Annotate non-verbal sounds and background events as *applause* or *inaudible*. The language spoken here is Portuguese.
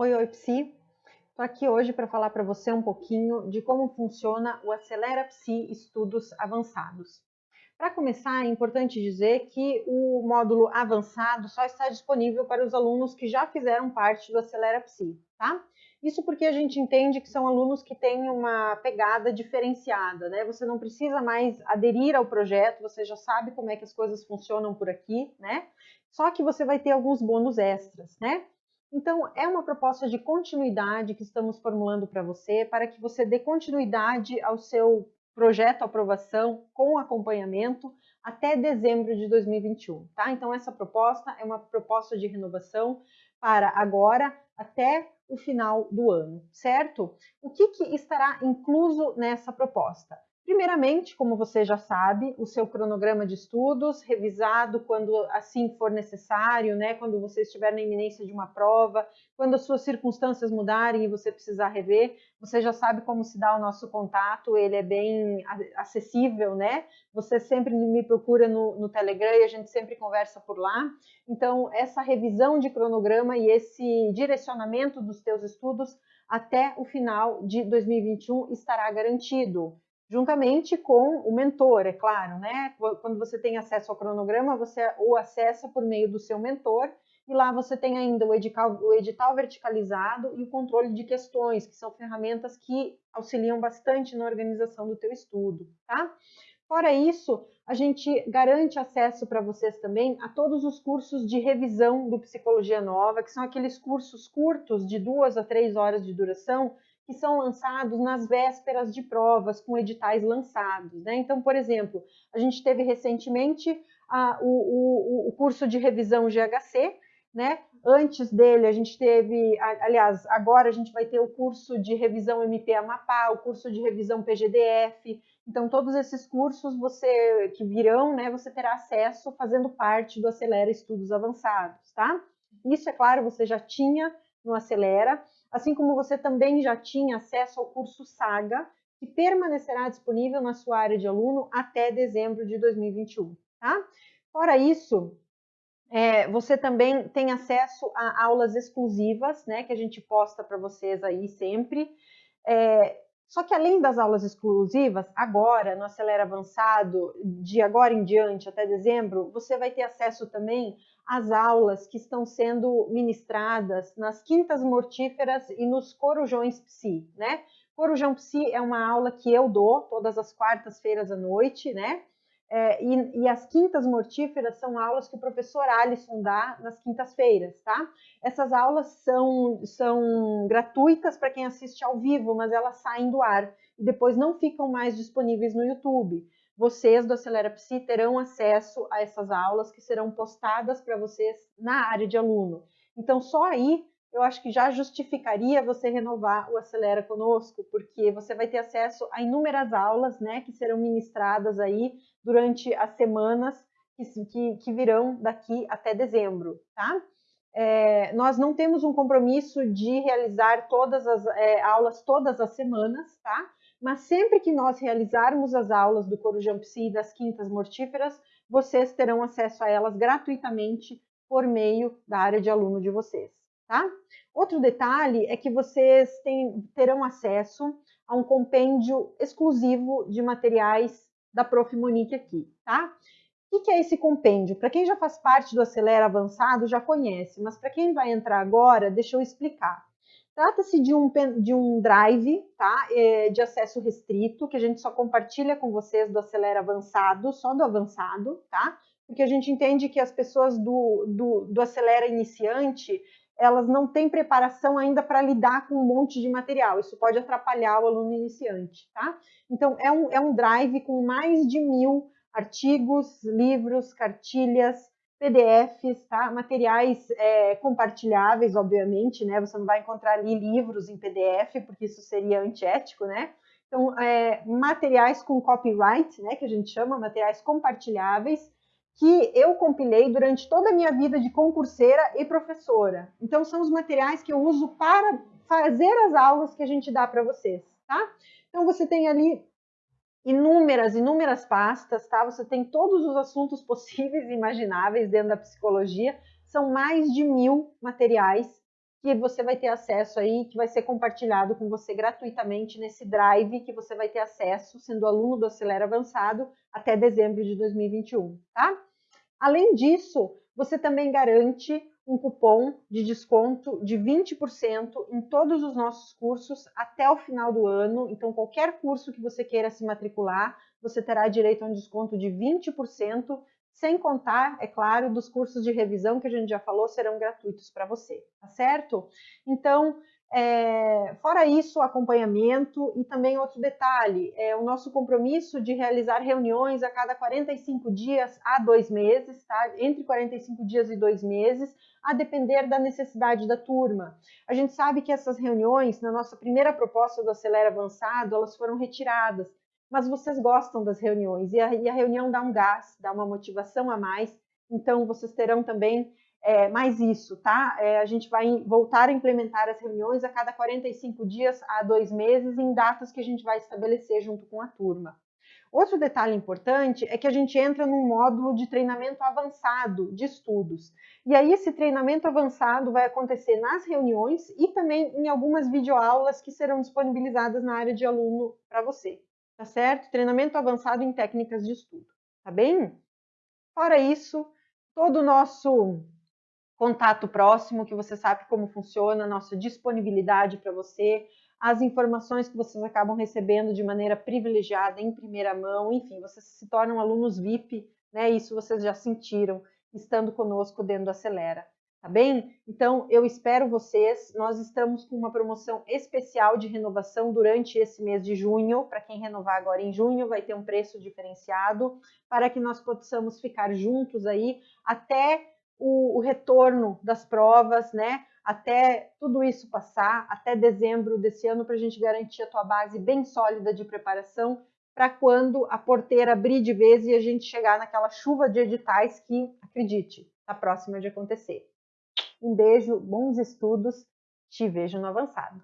Oi, oi, Psi. Estou aqui hoje para falar para você um pouquinho de como funciona o Acelera Psi Estudos Avançados. Para começar, é importante dizer que o módulo avançado só está disponível para os alunos que já fizeram parte do Acelera Psi, tá? Isso porque a gente entende que são alunos que têm uma pegada diferenciada, né? Você não precisa mais aderir ao projeto, você já sabe como é que as coisas funcionam por aqui, né? Só que você vai ter alguns bônus extras, né? Então, é uma proposta de continuidade que estamos formulando para você, para que você dê continuidade ao seu projeto aprovação com acompanhamento até dezembro de 2021, tá? Então, essa proposta é uma proposta de renovação para agora até o final do ano, certo? O que, que estará incluso nessa proposta? Primeiramente, como você já sabe, o seu cronograma de estudos, revisado quando assim for necessário, né? quando você estiver na iminência de uma prova, quando as suas circunstâncias mudarem e você precisar rever, você já sabe como se dá o nosso contato, ele é bem acessível, né? Você sempre me procura no, no Telegram e a gente sempre conversa por lá. Então, essa revisão de cronograma e esse direcionamento dos teus estudos até o final de 2021 estará garantido juntamente com o mentor, é claro, né? Quando você tem acesso ao cronograma, você o acessa por meio do seu mentor e lá você tem ainda o edital, o edital verticalizado e o controle de questões, que são ferramentas que auxiliam bastante na organização do teu estudo, tá? Fora isso, a gente garante acesso para vocês também a todos os cursos de revisão do Psicologia Nova, que são aqueles cursos curtos de duas a três horas de duração, que são lançados nas vésperas de provas, com editais lançados. Né? Então, por exemplo, a gente teve recentemente a, o, o, o, curso de revisão GHC, né? Antes dele, a gente teve, aliás, agora a gente vai ter o curso de revisão MP Amapá, o curso de revisão PGDF. Então, todos esses cursos você que virão, né, você terá acesso fazendo parte do Acelera Estudos Avançados, tá? Isso, é claro, você já tinha no Acelera, assim como você também já tinha acesso ao curso Saga, que permanecerá disponível na sua área de aluno até dezembro de 2021. Tá? Fora isso, é, você também tem acesso a aulas exclusivas, né, que a gente posta para vocês aí sempre. É, só que além das aulas exclusivas, agora, no Acelera Avançado, de agora em diante até dezembro, você vai ter acesso também às aulas que estão sendo ministradas nas quintas mortíferas e nos corujões psi, né? Corujão psi é uma aula que eu dou todas as quartas-feiras à noite, né? É, e, e, as quintas mortíferas são aulas que o professor Alisson dá nas quintas-feiras, tá? Essas aulas são, são gratuitas para quem assiste ao vivo, mas elas saem do ar e depois não ficam mais disponíveis no YouTube. Vocês do Acelera Psi terão acesso a essas aulas que serão postadas para vocês na área de aluno. Então, só aí eu acho que já justificaria você renovar o Acelera conosco, porque você vai ter acesso a inúmeras aulas, né, que serão ministradas aí durante as semanas que, que, virão daqui até dezembro, tá? É, nós não temos um compromisso de realizar todas as é, aulas todas as semanas, tá? Mas sempre que nós realizarmos as aulas do Corujão Psi e das Quintas Mortíferas, vocês terão acesso a elas gratuitamente por meio da área de aluno de vocês tá? Outro detalhe é que vocês terão acesso a um compêndio exclusivo de materiais da Prof. Monique aqui, tá? O que é esse compêndio? Para quem já faz parte do Acelera Avançado já conhece, mas para quem vai entrar agora, deixa eu explicar. Trata-se de um, de um drive tá? É, de acesso restrito, que a gente só compartilha com vocês do Acelera Avançado, só do Avançado, tá? Porque a gente entende que as pessoas do, do, do Acelera Iniciante, elas não têm preparação ainda para lidar com um monte de material. Isso pode atrapalhar o aluno iniciante, tá? Então, é um, é um drive com mais de mil artigos, livros, cartilhas, PDFs, tá? Materiais é, compartilháveis, obviamente, né? Você não vai encontrar ali livros em PDF, porque isso seria antiético, né? Então, é, materiais com copyright, né? Que a gente chama, materiais compartilháveis, que eu compilei durante toda a minha vida de concurseira e professora. Então, são os materiais que eu uso para fazer as aulas que a gente dá para vocês, tá? Então, você tem ali inúmeras, inúmeras pastas, tá? Você tem todos os assuntos *laughs* possíveis e imagináveis dentro da psicologia. São mais de mil materiais que você vai ter acesso aí, que vai ser compartilhado com você gratuitamente nesse drive que você vai ter acesso sendo aluno do Acelera Avançado até dezembro de 2021, tá? Além disso, você também garante um cupom de desconto de 20% em todos os nossos cursos até o final do ano. Então, qualquer curso que você queira se matricular, você terá direito a um desconto de 20%, sem contar, é claro, dos cursos de revisão que a gente já falou serão gratuitos para você, tá certo? Então, é, fora isso, acompanhamento e também outro detalhe, é o nosso compromisso de realizar reuniões a cada 45 dias a dois meses, tá? Entre 45 dias e dois meses, a depender da necessidade da turma. A gente sabe que essas reuniões, na nossa primeira proposta do Acelera Avançado, elas foram retiradas, mas vocês gostam das reuniões e a, e a reunião dá um gás, dá uma motivação a mais, então vocês terão também é, mais isso, tá? É, a gente vai voltar a implementar as reuniões a cada 45 dias a dois meses em datas que a gente vai estabelecer junto com a turma. Outro detalhe importante é que a gente entra num módulo de treinamento avançado de estudos. E aí esse treinamento avançado vai acontecer nas reuniões e também em algumas videoaulas que serão disponibilizadas na área de aluno para você, tá certo? Treinamento avançado em técnicas de estudo, tá bem? Fora isso, todo o nosso contato próximo, que você sabe como funciona, nossa disponibilidade para você, as informações que vocês acabam recebendo de maneira privilegiada, em primeira mão, enfim, vocês se tornam alunos VIP, né? Isso vocês já sentiram estando conosco dentro do Acelera, tá bem? Então, eu espero vocês. Nós estamos com uma promoção especial de renovação durante esse mês de junho. Para quem renovar agora em junho, vai ter um preço diferenciado para que nós possamos ficar juntos aí até o, o retorno das provas, né? Até tudo isso passar, até dezembro desse ano, para a gente garantir a tua base bem sólida de preparação para quando a porteira abrir de vez e a gente chegar naquela chuva de editais que, acredite, está próxima de acontecer. Um beijo, bons estudos, te vejo no avançado.